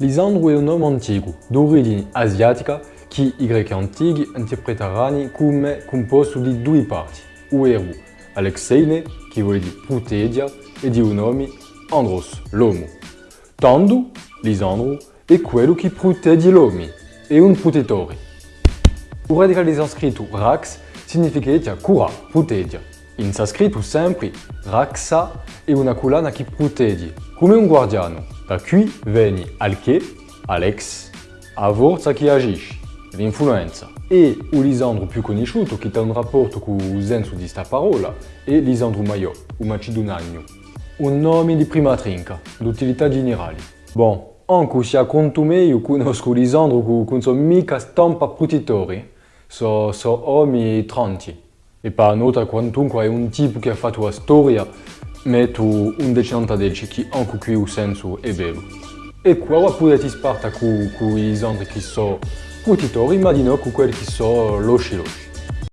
Lisandro è un nome antico, d'origine asiatica, che i greci antichi interpretarono come composto di due parti, ovvero Alexeine, che vuol dire proteggia, e di un Andros, l'uomo. Tanto, Lisandro, è quello che protegge l'uomo, è un protettore. Il radicale di sanscrito Rax significa cura, proteggia. In sanscrito sempre Raksa è una collana che protegge, come un guardiano. Da qui viene Alche, Alex, a forza che agisce, l'influenza. E Lisandro più conosciuto, che ha un rapporto con il senso di questa parola, è Lisandro Maiò, un macedonagno. Un nome di prima trinca, d'utilità generale. Bon, anche se a conto me io conosco Lisandro con, con sua mica stampa protettori, so, so uomini tranti. E per nota quantunque è un tipo che ha fatto la storia metto un decenta delci che anche qui il senso è bello. E qua potete sparta con, con gli esempio che sono protettori, ma di no con quelli che sono losci losci.